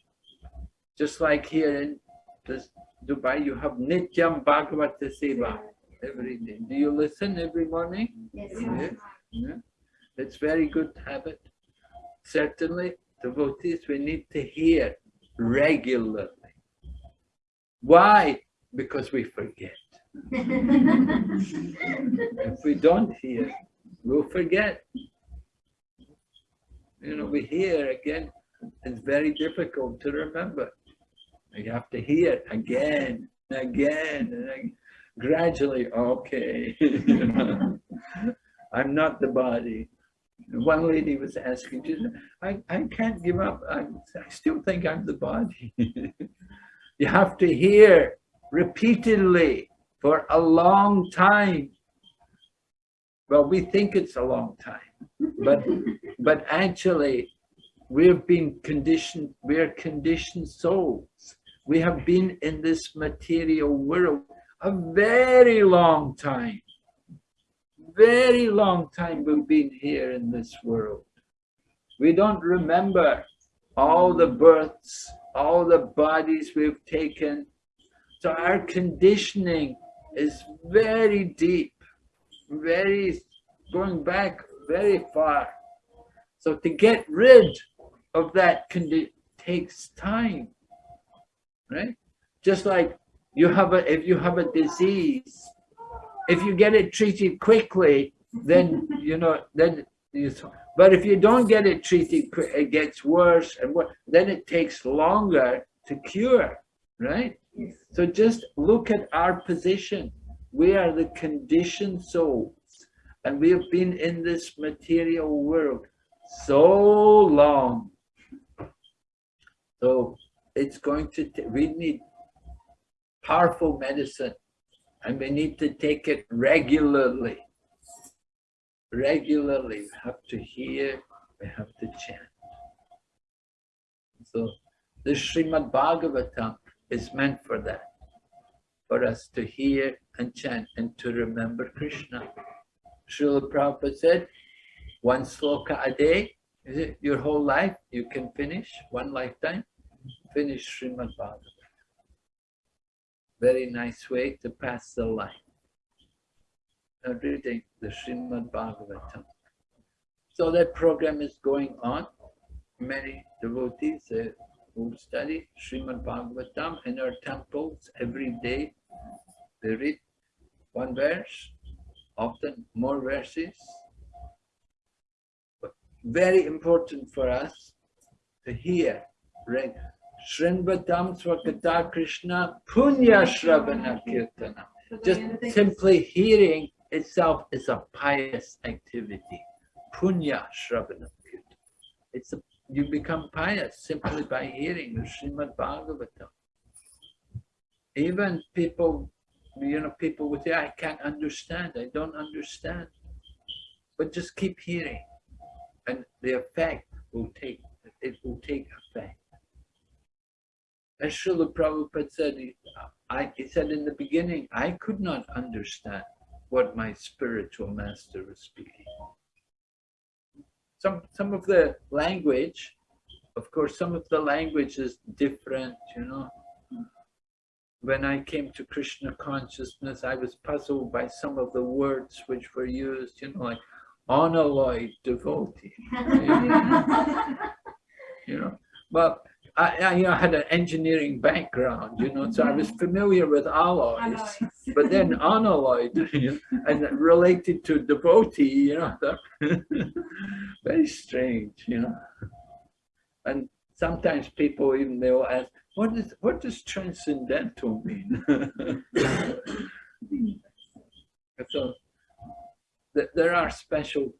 Just like here in this Dubai, you have Nityam Bhagavata Seva every day. Do you listen every morning? Yes. Yeah. Yeah. It's very good habit. Certainly, devotees, we need to hear regularly. Why? Because we forget. If we don't hear, we'll forget. You know, we hear again, it's very difficult to remember. You have to hear again, and again, and again. gradually, okay. <laughs> I'm not the body. One lady was asking, I, I can't give up. I, I still think I'm the body. <laughs> you have to hear repeatedly for a long time. Well, we think it's a long time, but but actually we've been conditioned, we're conditioned souls. We have been in this material world a very long time. Very long time we've been here in this world. We don't remember all the births, all the bodies we've taken. So our conditioning is very deep, very, going back very far. So to get rid of that takes time, right? Just like you have a, if you have a disease, if you get it treated quickly, then, you know, then you, but if you don't get it treated, it gets worse and what, then it takes longer to cure, right? So just look at our position. We are the conditioned souls and we have been in this material world so long. So it's going to, we need powerful medicine and we need to take it regularly. Regularly, we have to hear, we have to chant. So the Srimad Bhagavatam is meant for that, for us to hear and chant and to remember Krishna. Srila Prabhupada said, one sloka a day, is it your whole life? You can finish one lifetime, finish Srimad Bhagavatam. Very nice way to pass the life. Now reading the Srimad Bhagavatam. So that program is going on. Many devotees uh, who study Srimad Bhagavatam in our temples every day. They read one verse, often more verses. But very important for us to hear. Srinvatam Swakata Krishna Punya Shravana Kirtana. Just simply hearing itself is a pious activity. Punya Shravana Kirtana. It's a, you become pious simply by hearing the Srimad Bhagavatam. Even people, you know, people would say, I can't understand, I don't understand. But just keep hearing and the effect will take, it will take effect. As Srila Prabhupada said, I, he said in the beginning, I could not understand what my spiritual master was speaking. Some, some of the language, of course, some of the language is different, you know. when I came to Krishna consciousness, I was puzzled by some of the words which were used, you know, like unalloyed devotee, <laughs> you know. But I, I, you know, had an engineering background, you know, so I was mm-hmm. familiar with alloys, <laughs> but then unalloyed <laughs> you know, and related to devotee, you know, <laughs> very strange, you know. And sometimes people even they'll ask, what is what does transcendental mean? so th- there are special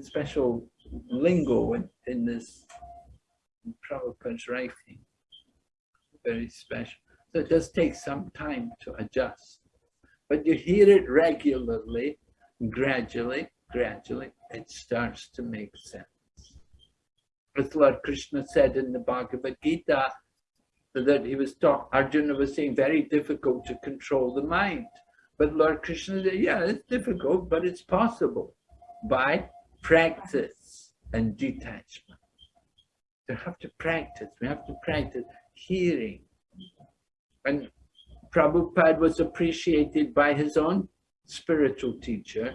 special lingo in, in this in Prabhupada's writing. Very special. So it does take some time to adjust. But you hear it regularly, gradually, gradually, it starts to make sense. As Lord Krishna said in the Bhagavad Gita, that he was taught, Arjuna was saying, very difficult to control the mind. But Lord Krishna said, yeah, it's difficult, but it's possible by practice and detachment. We have to practice, we have to practice hearing. And Prabhupada was appreciated by his own spiritual teacher,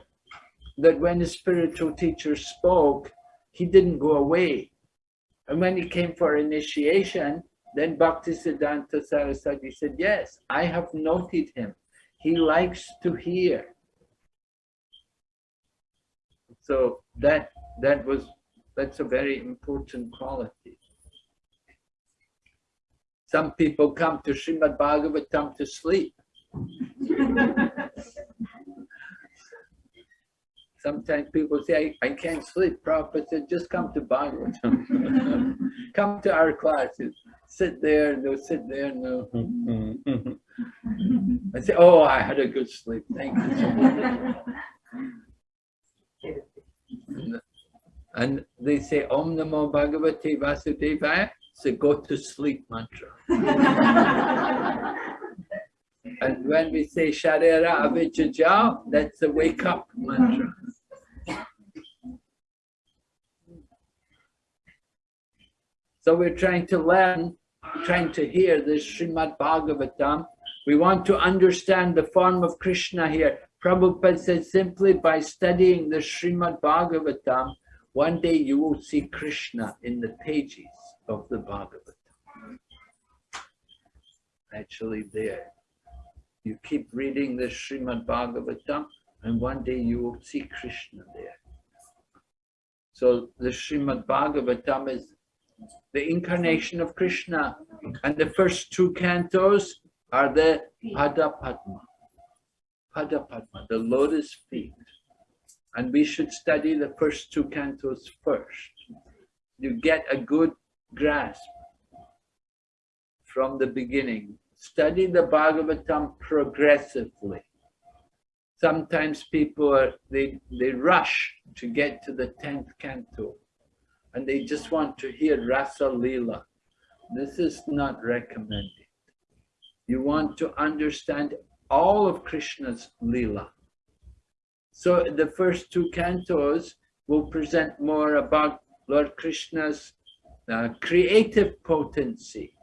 that when his spiritual teacher spoke, he didn't go away. And when he came for initiation, then Bhaktisiddhanta Saraswati said, yes, I have noted him. He likes to hear. So that that was that's a very important quality. Some people come to Srimad Bhagavatam to sleep. Sometimes people say, I, I can't sleep. Prabhupada said, just come to Bhagavatam. <laughs> come to our classes. Sit there, they'll sit there they'll... <laughs> I say, oh, I had a good sleep. Thank you so much. <laughs> And they say, Om Namo Bhagavate Vasudevaya, so go to sleep mantra. <laughs> and when we say Sharira Avijajao, that's the wake up mantra. So we're trying to learn, trying to hear this Srimad Bhagavatam. We want to understand the form of Krishna here. Prabhupada said simply by studying the Srimad Bhagavatam, one day you will see Krishna in the pages of the Bhagavatam. Actually there. You keep reading the Srimad Bhagavatam and one day you will see Krishna there. So the Srimad Bhagavatam is the incarnation of Krishna and the first two cantos are the Pada Padma. Pada Padma, the lotus feet. And we should study the first two cantos first. You get a good grasp from the beginning. Study the Bhagavatam progressively. Sometimes people are, they, they rush to get to the 10th canto and they just want to hear Rasa Leela. This is not recommended. You want to understand all of Krishna's Leela. So the first two cantos will present more about Lord Krishna's uh, creative potency,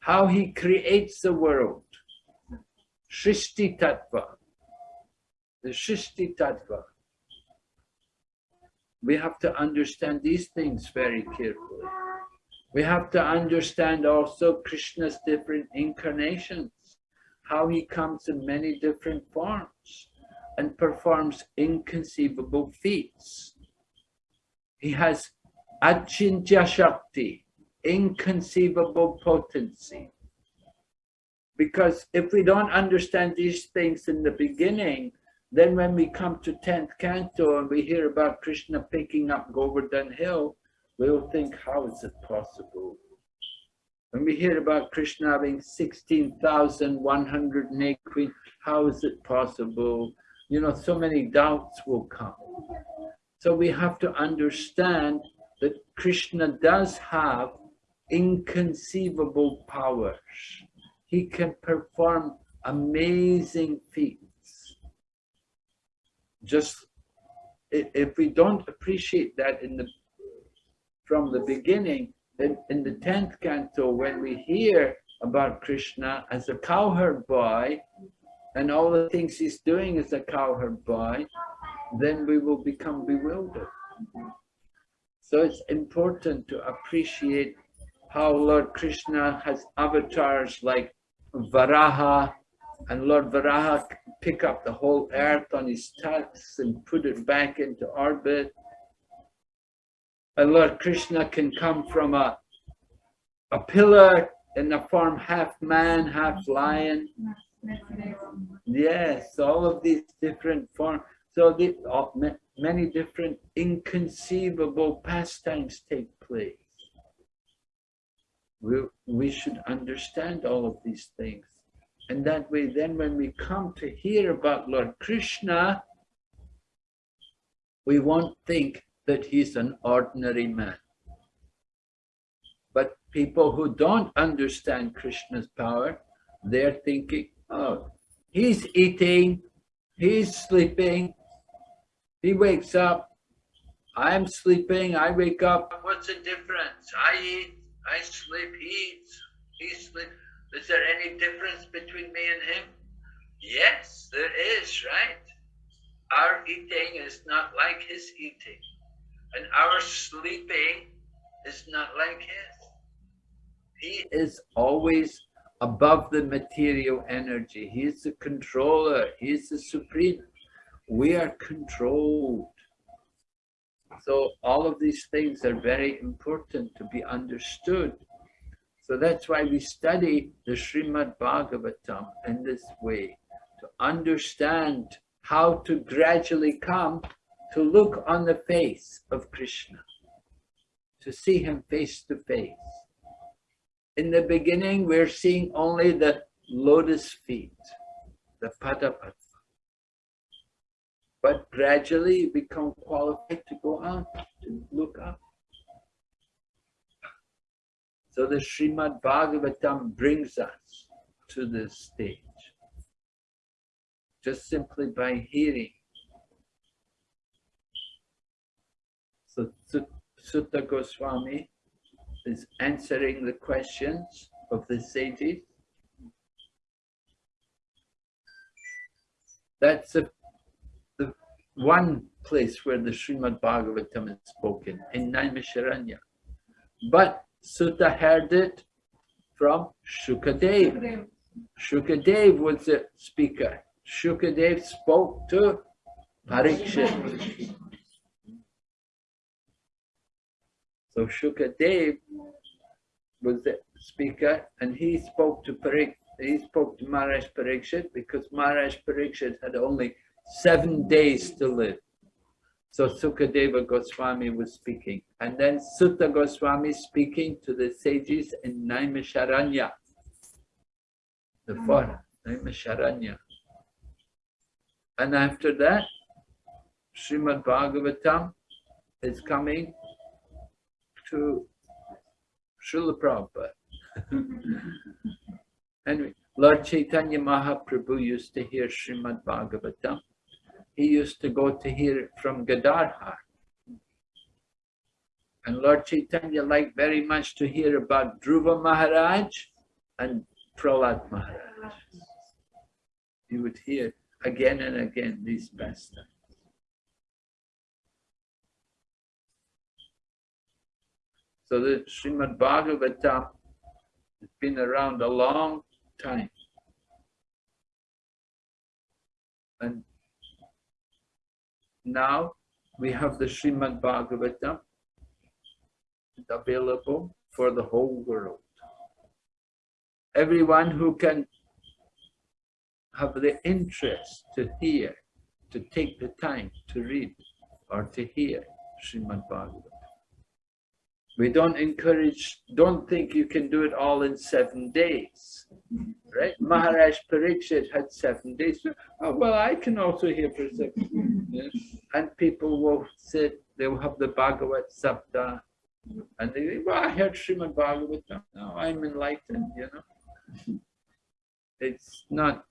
how he creates the world, Shrishti Tattva, the Shrishti Tattva. We have to understand these things very carefully. We have to understand also Krishna's different incarnations, how he comes in many different forms and performs inconceivable feats. He has Achintya Shakti, inconceivable potency. Because if we don't understand these things in the beginning, then when we come to 10th canto and we hear about Krishna picking up Govardhan Hill, we'll think, how is it possible? When we hear about Krishna having 16,108 queens, how is it possible? You know, so many doubts will come. So we have to understand that Krishna does have inconceivable powers. He can perform amazing feats just if we don't appreciate that in the from the beginning, then in the 10th canto, when we hear about Krishna as a cowherd boy and all the things he's doing as a cowherd boy, then we will become bewildered. So it's important to appreciate how Lord Krishna has avatars like Varaha, and Lord Varaha pick up the whole earth on his tusks and put it back into orbit. And Lord Krishna can come from a, a pillar in the form half man, half lion. Yes, all of these different forms. So the, uh, ma- many different inconceivable pastimes take place. We, we should understand all of these things. And that way, then when we come to hear about Lord Krishna, we won't think that he's an ordinary man. But people who don't understand Krishna's power, they're thinking, oh, he's eating, he's sleeping, he wakes up, I'm sleeping, I wake up. What's the difference? I eat, I sleep, he eats, he sleeps. Is there any difference between me and him? Yes, there is, right? Our eating is not like his eating, and our sleeping is not like his. He is always above the material energy. He is the controller. He is the supreme. We are controlled. So all of these things are very important to be understood. So that's why we study the Srimad Bhagavatam in this way, to understand how to gradually come to look on the face of Krishna, to see him face to face. In the beginning, we're seeing only the lotus feet, the Padapadma. But gradually you become qualified to go out, to look up. So the Srimad Bhagavatam brings us to this stage. Just simply by hearing. So Sut- Suta Goswami is answering the questions of the sages. That's the, the one place where the Srimad Bhagavatam is spoken, in Naimisharanya. But Suta heard it from Shukadev. Shukadev was the speaker. Shukadev spoke to Parikshit. So Shukadev was the speaker and he spoke to Parik, he spoke to Maharaj Parikshit because Maharaj Parikshit had only seven days to live. So Sukadeva Goswami was speaking. And then Suta Goswami speaking to the sages in Naimisharanya. The hmm. forest, Naimisharanya. And after that, Srimad Bhagavatam is coming to Srila Prabhupada. <laughs> anyway, Lord Chaitanya Mahaprabhu used to hear Srimad Bhagavatam he used to go to hear it from Gadadhar. And Lord Chaitanya liked very much to hear about Dhruva Maharaj and Prahlad Maharaj. He would hear again and again these pastimes. So the Srimad Bhagavatam has been around a long time. And now we have the Srimad Bhagavatam available for the whole world. Everyone who can have the interest to hear, to take the time to read or to hear Srimad Bhagavatam. We don't encourage, don't think you can do it all in seven days, right? Maharaj Parikshit had seven days. Oh, well, I can also hear for seven yeah. And people will sit, they will have the Bhagavat Sapta, and they say, well, I heard Srimad Bhagavatam, now I'm enlightened, you know. It's not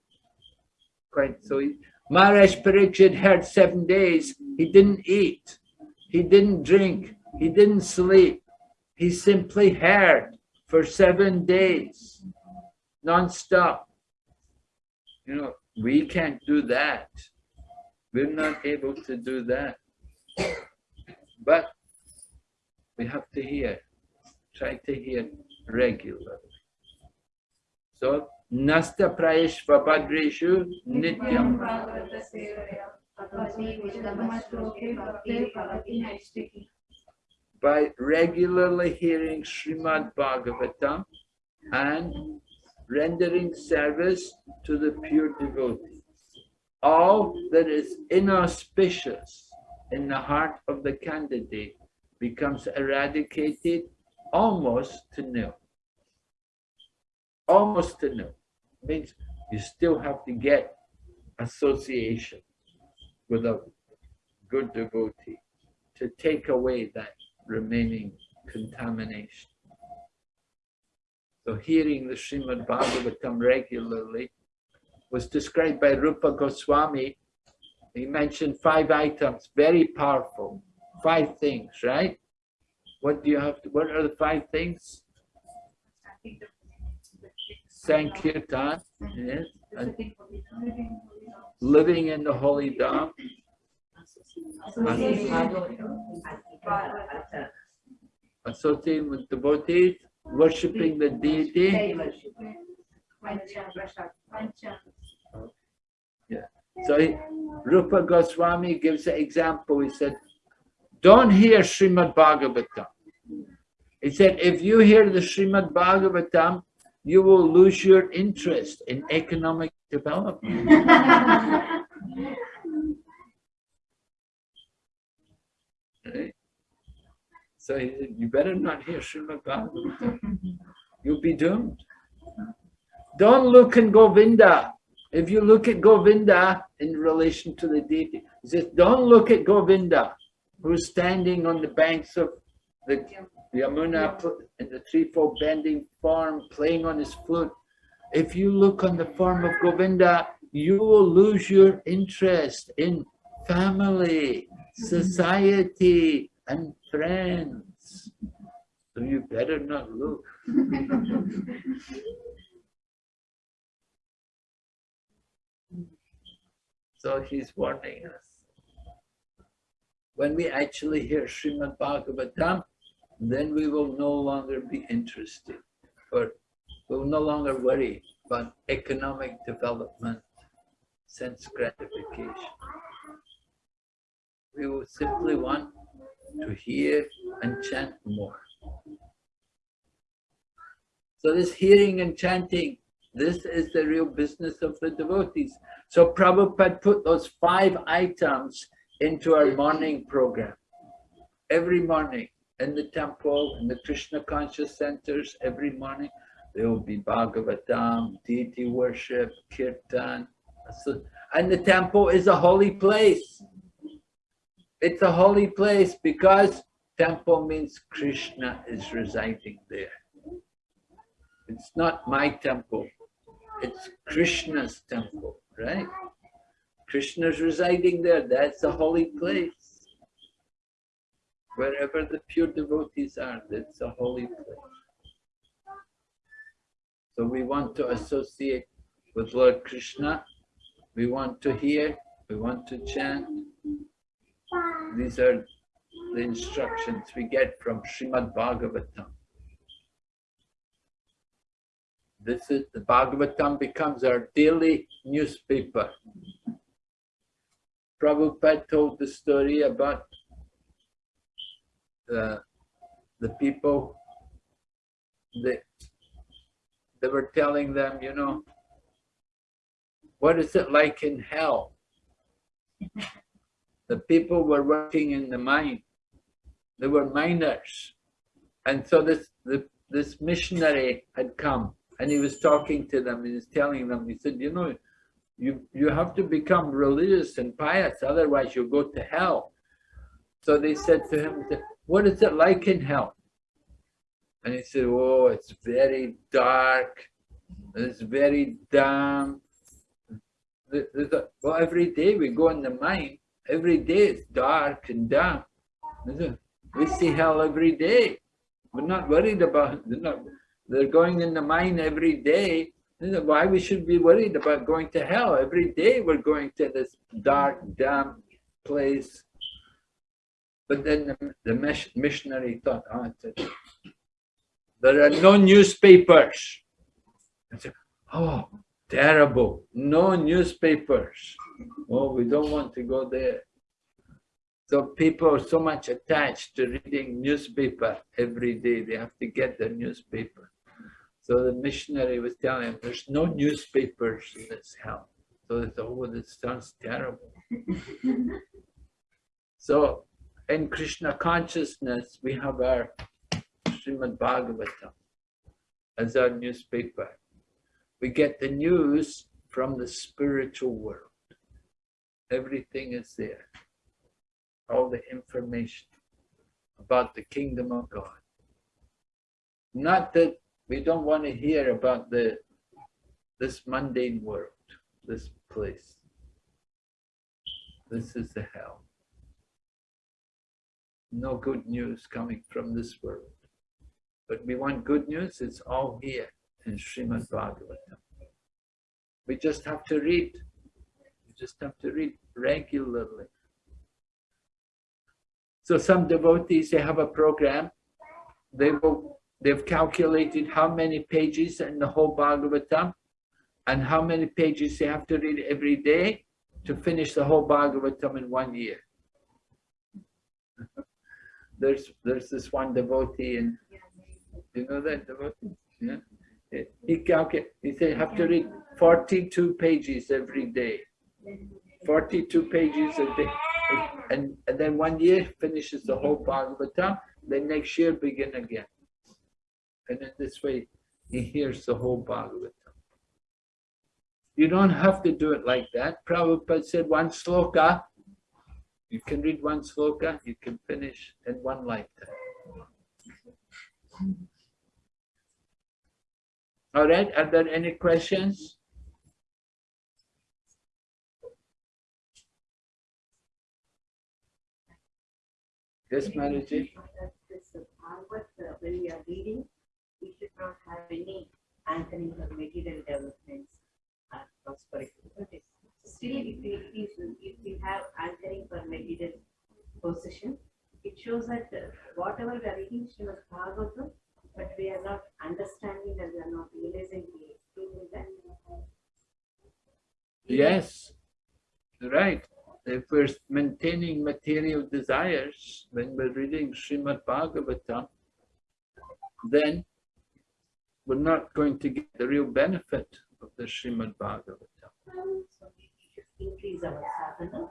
quite so easy. Maharaj Parikshit had seven days, he didn't eat, he didn't drink, he didn't sleep. He simply heard for seven days. non-stop. You know, we can't do that. We're not able to do that. But we have to hear, try to hear regularly. So, nasta prayeshva bhadreshu nityam. By regularly hearing Srimad Bhagavatam and rendering service to the pure devotees. All that is inauspicious in the heart of the candidate becomes eradicated almost to nil. Almost to nil. Means you still have to get association with a good devotee to take away that remaining contamination. So hearing the Srimad Bhagavatam regularly was described by Rupa Goswami. He mentioned five items, very powerful, five things, right? What do you have to, what are the five things? Sankirtan, yes, and living in the holy Dham, associating with devotees, worshipping the deity. So he- Rupa Goswami gives an example. He said, don't hear Srimad Bhagavatam. He said, if you hear the Srimad Bhagavatam, you will lose your interest in economic development. <laughs> Right? So he said, you better not hear Srimad Bhagavatam. You'll be doomed. Don't look in Govinda. If you look at Govinda in relation to the deity, he says, don't look at Govinda, who's standing on the banks of the Yamuna in the threefold bending form, playing on his flute. If you look on the form of Govinda, you will lose your interest in family, society, and friends. So you better not look. So he's warning us. When we actually hear Srimad Bhagavatam, then we will no longer be interested or we'll no longer worry about economic development, sense gratification. We will simply want to hear and chant more. So this hearing and chanting, this is the real business of the devotees. So Prabhupada put those five items into our morning program. Every morning in the temple, in the Krishna conscious centers, every morning, there will be Bhagavatam, deity worship, kirtan. And the temple is a holy place. It's a holy place because temple means Krishna is residing there. It's not my temple. It's Krishna's temple, right? Krishna's residing there. That's a holy place. Wherever the pure devotees are, that's a holy place. So we want to associate with Lord Krishna. We want to hear. We want to chant. These are the instructions we get from Srimad Bhagavatam. This is the Bhagavatam becomes our daily newspaper. Prabhupada told the story about the, the people that they were telling them, you know, what is it like in hell? The people were working in the mine. They were miners. And so this, the, this missionary had come and he was talking to them and he was telling them, he said, you know, you, you have to become religious and pious, otherwise you'll go to hell. So they said to him, what is it like in hell? And he said, oh, it's very dark, it's very damp. Well, every day we go in the mine, every day it's dark and damp. We see hell every day. We're not worried about, they're, not, they're going in the mine every day. Why we should be worried about going to hell. Every day we're going to this dark, damp place. But then the, the missionary thought, oh, there are no newspapers. Said, oh, terrible. No newspapers. Oh, we don't want to go there. So people are so much attached to reading newspaper every day. They have to get the newspaper. So the missionary was telling him, there's no newspapers in this hell. So they thought, oh, this sounds terrible. <laughs> so in Krishna consciousness, we have our Srimad Bhagavatam as our newspaper. We get the news from the spiritual world. Everything is there. All the information about the kingdom of God. Not that we don't want to hear about the this mundane world, this place. This is the hell. No good news coming from this world. But we want good news, it's all here in Srimad Bhagavatam. We just have to read. We just have to read regularly. So some devotees, they have a program. They will, they've calculated how many pages in the whole Bhagavatam and how many pages they have to read every day to finish the whole Bhagavatam in one year. <laughs> There's, there's this one devotee and you know that devotee? Yeah. He you have to read 42 pages every day. 42 pages a day. And, and then one year finishes the whole Bhagavatam, then next year begin again. And in this way, he hears the whole Bhagavatam. You don't have to do it like that. Prabhupada said one sloka, you can read one sloka, you can finish in one lifetime. All right, are there any questions? Yes, uh, when we are reading, we should not have any anchoring or material developments or prosperity. But Still, if we, if if we have anchoring for material it shows that uh, whatever we are reading Srimad Bhagavatam, but we are not understanding and we are not realizing the truth in that. Yes, right. If we're maintaining material desires when we're reading Srimad Bhagavatam, then we're not going to get the real benefit of the Srimad Bhagavatam. So increase our sadhana.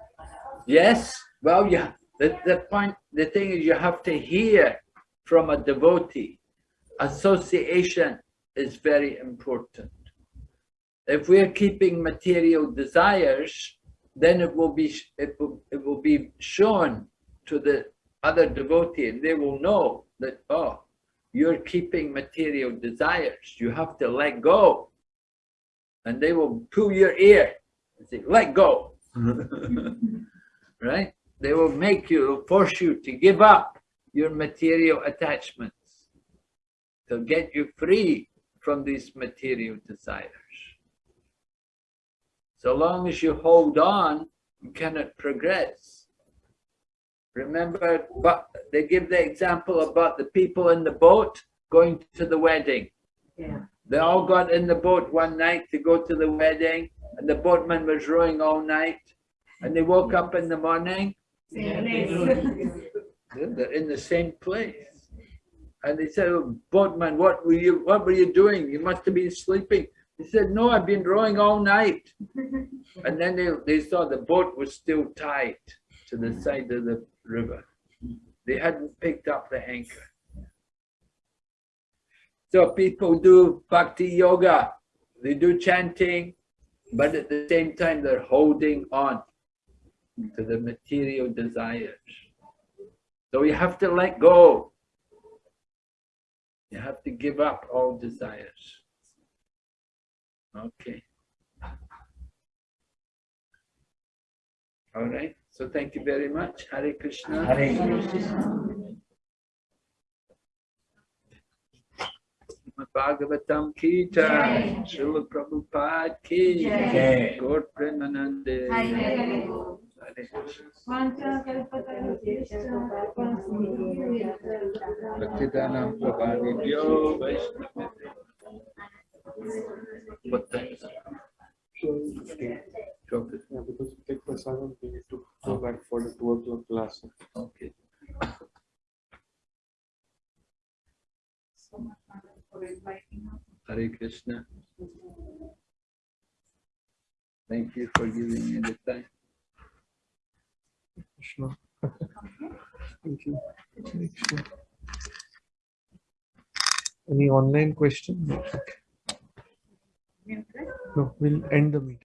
Yes, well, yeah, the, the point, the thing is you have to hear from a devotee. Association is very important. If we're keeping material desires, then it will be, it will, it will be shown to the other devotee and they will know that, oh, you're keeping material desires. You have to let go. And they will pull your ear and say, let go. <laughs> right? They will make you, force you to give up your material attachments to get you free from these material desires. So long as you hold on, you cannot progress. Remember, but they give the example about the people in the boat going to the wedding. Yeah. They all got in the boat one night to go to the wedding, and the boatman was rowing all night. And they woke up in the morning, <laughs> they're in the same place. And they said, "Oh, boatman, what were you, what were you doing? You must have been sleeping. He said, no, I've been rowing all night. <laughs> And then they, they saw the boat was still tied to the mm. side of the river. They hadn't picked up the anchor. So people do bhakti yoga, they do chanting, but at the same time they're holding on to the material desires. So you have to let go. You have to give up all desires. Okay. All right. So thank you very much. Hare Krishna. Hare Krishna. Bhagavatam ki jai. Srila Prabhupada ki Jai. Gaur Premanande. Twelve fifty. Yeah, because we take prasadam, we need to go back for the two o'clock class. Okay. Hare Krishna. Thank you for giving me the time. Krishna. Thank you. Krishna. Any online question? No, we'll end the meeting.